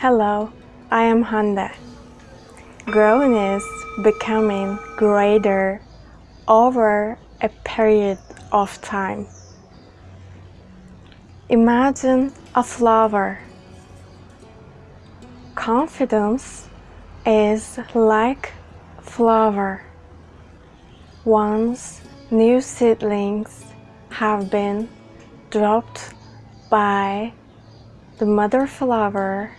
Hello, I am Honda. Growing is becoming greater over a period of time. Imagine a flower. Confidence is like flower. Once new seedlings have been dropped by the mother flower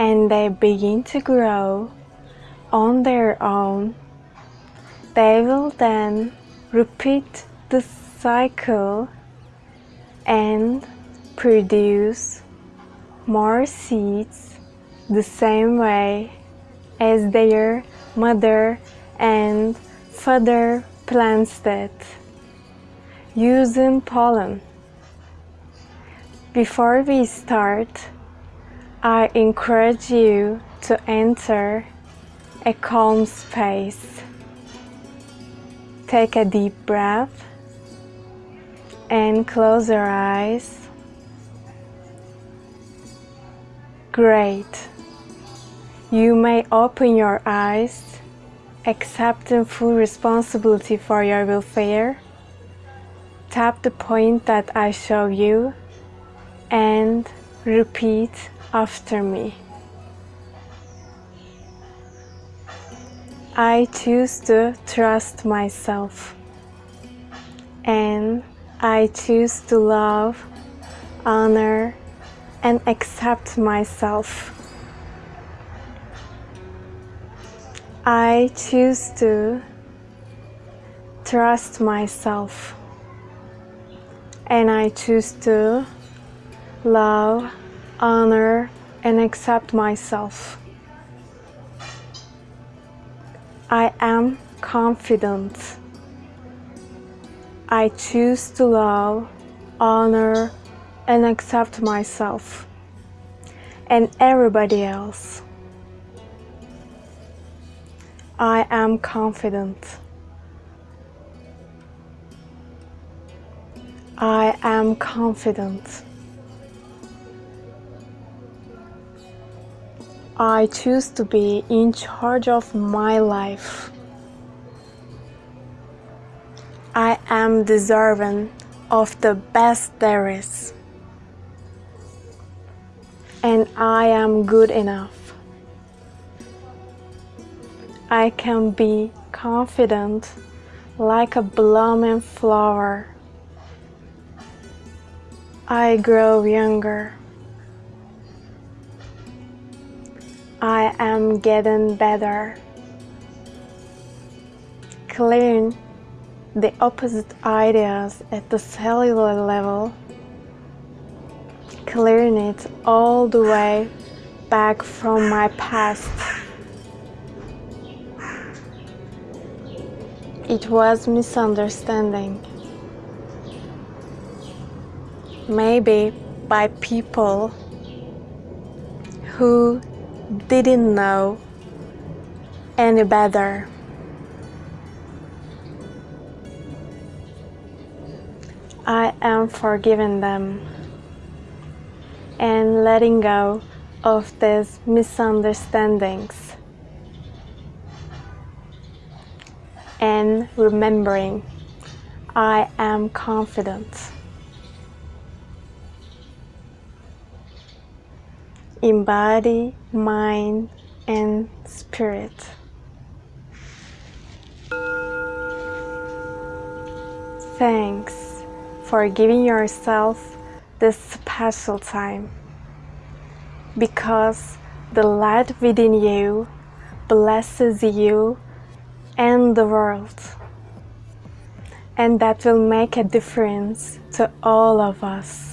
and they begin to grow on their own, they will then repeat the cycle and produce more seeds the same way as their mother and father plants it using pollen. Before we start, I encourage you to enter a calm space. Take a deep breath and close your eyes. Great. You may open your eyes, accepting full responsibility for your welfare. Tap the point that I show you and repeat after me. I choose to trust myself and I choose to love, honor, and accept myself. I choose to trust myself and I choose to love, honor, and accept myself. I am confident. I choose to love, honor, and accept myself and everybody else. I am confident. I am confident. I choose to be in charge of my life. I am deserving of the best there is. And I am good enough. I can be confident like a blooming flower. I grow younger. I am getting better. Clearing the opposite ideas at the cellular level, clearing it all the way back from my past. It was misunderstanding. Maybe by people who didn't know any better. I am forgiving them and letting go of these misunderstandings and remembering I am confident. In body, mind, and spirit. Thanks for giving yourself this special time because the light within you blesses you and the world and that will make a difference to all of us.